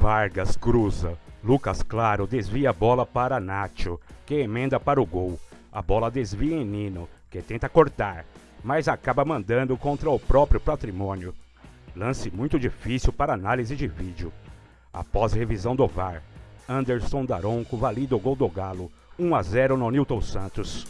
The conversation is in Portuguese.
Vargas cruza. Lucas Claro desvia a bola para Nacho, que emenda para o gol. A bola desvia em Nino, que tenta cortar, mas acaba mandando contra o próprio patrimônio. Lance muito difícil para análise de vídeo. Após revisão do VAR, Anderson Daronco valida o gol do Galo, 1 a 0 no Newton Santos.